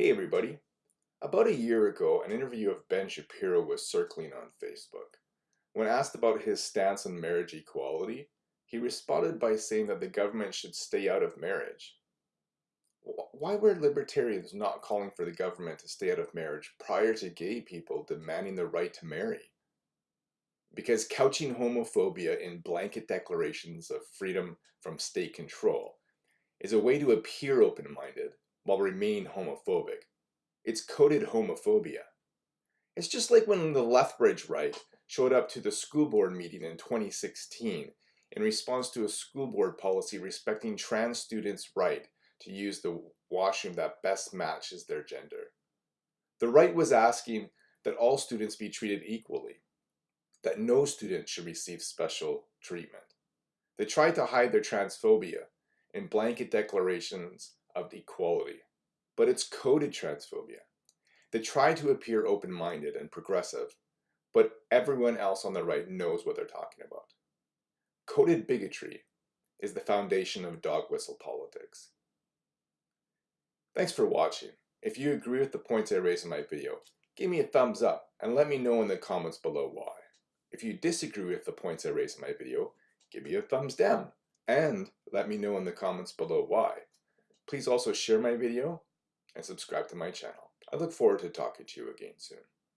Hey everybody. About a year ago, an interview of Ben Shapiro was circling on Facebook. When asked about his stance on marriage equality, he responded by saying that the government should stay out of marriage. Why were libertarians not calling for the government to stay out of marriage prior to gay people demanding the right to marry? Because couching homophobia in blanket declarations of freedom from state control is a way to appear open-minded while remaining homophobic. It's coded homophobia. It's just like when the Lethbridge right showed up to the school board meeting in 2016 in response to a school board policy respecting trans students' right to use the washroom that best matches their gender. The right was asking that all students be treated equally, that no student should receive special treatment. They tried to hide their transphobia in blanket declarations of equality, but it's coded transphobia. They try to appear open-minded and progressive, but everyone else on the right knows what they're talking about. Coded bigotry is the foundation of dog whistle politics. Thanks for watching. If you agree with the points I raised in my video, give me a thumbs up and let me know in the comments below why. If you disagree with the points I raised in my video, give me a thumbs down and let me know in the comments below why. Please also share my video and subscribe to my channel. I look forward to talking to you again soon.